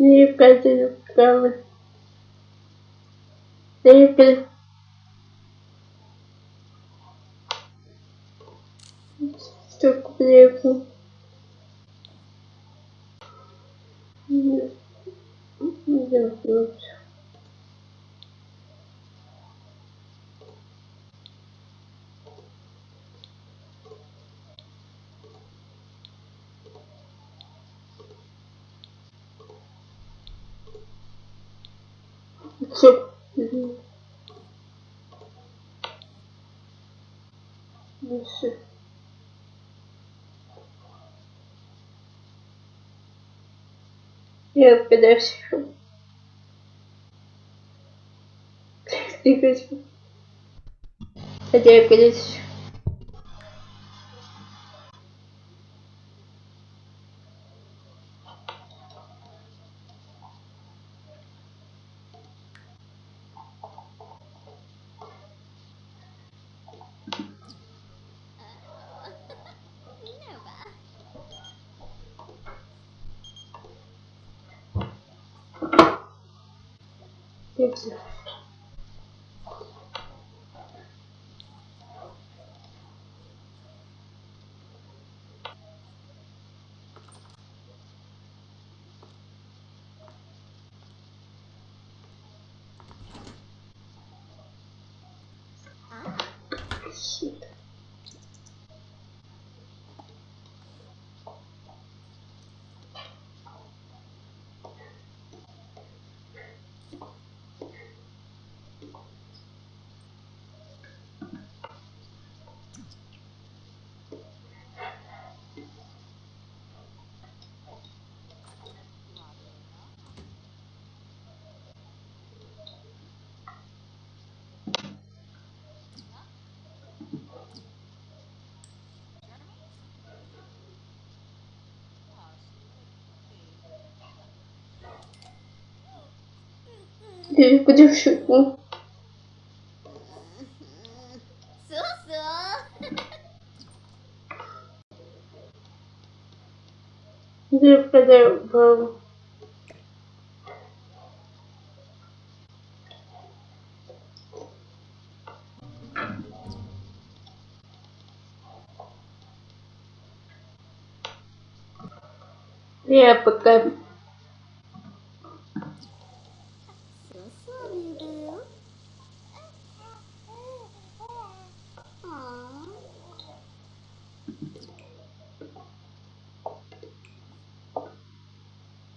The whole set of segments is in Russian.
Никогда правда. Никогда. Что приехал? Все. Ну все. Я. Ты хочу. Хотя я подальше. Minerva. aqui. Sim. Су-су. Ты подорвал. Я пока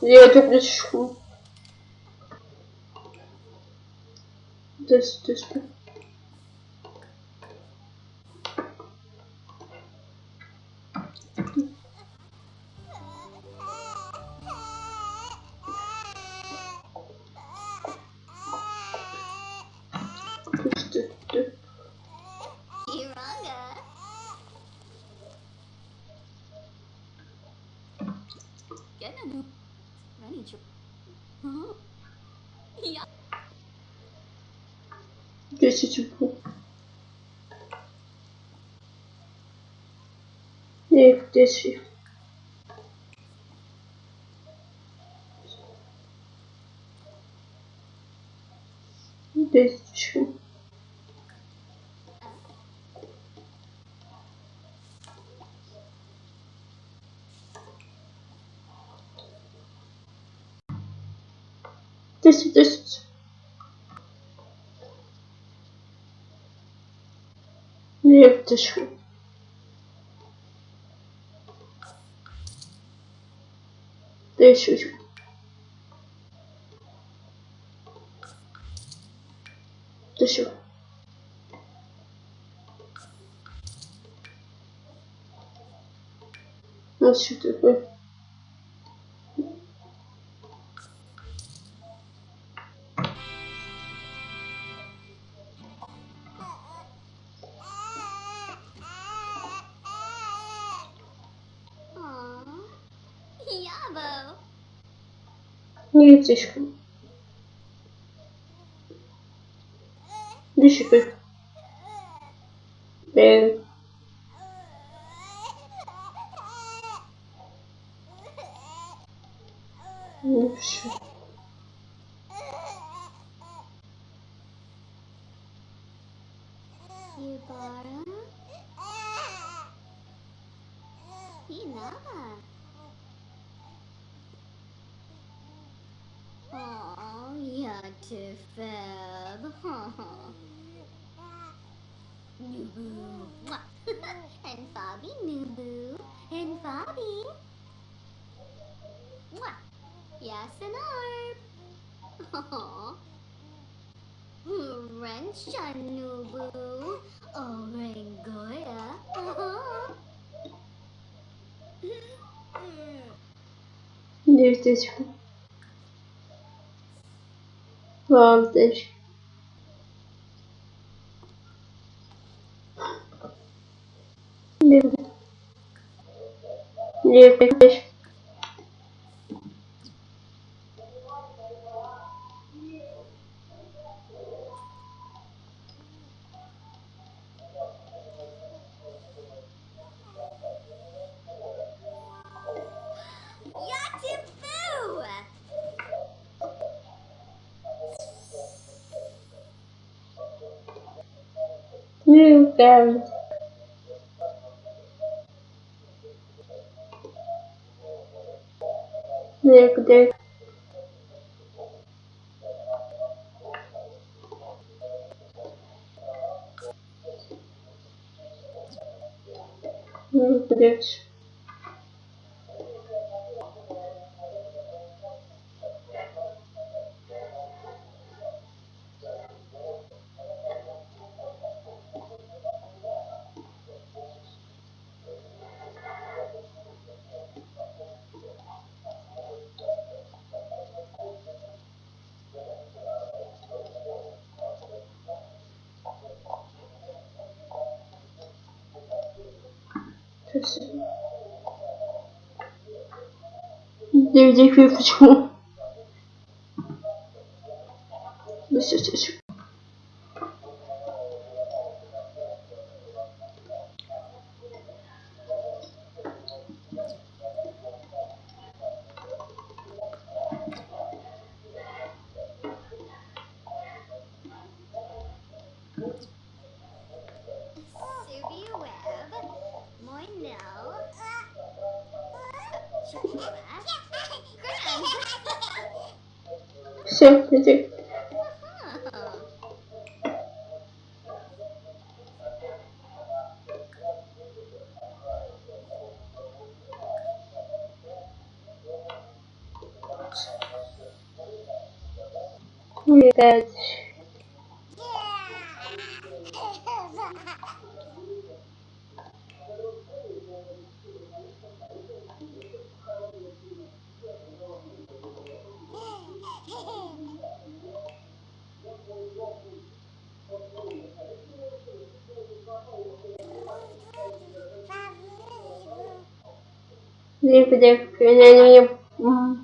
Я это включу. Да, что, что? Huh? Yeah. Десять чего? Я их десять. Десять Десять, десять. Нет, ты что? Десять. Ты что? Ну что такое? Nie ciężko. Düşük. Evet. Düşük. Yubara. Hinaba. Oh, yeah, too fab. Nooboo. and Bobby Nooboo. And Bobby. Yes, and Arb. Aww. Rensha Noobu. Oh, Rangoya. There's this one. prompted livre livre Нельзя. Ну Некогда. 9 дней, почему? Все, иди. Видать. Не видать. Я не...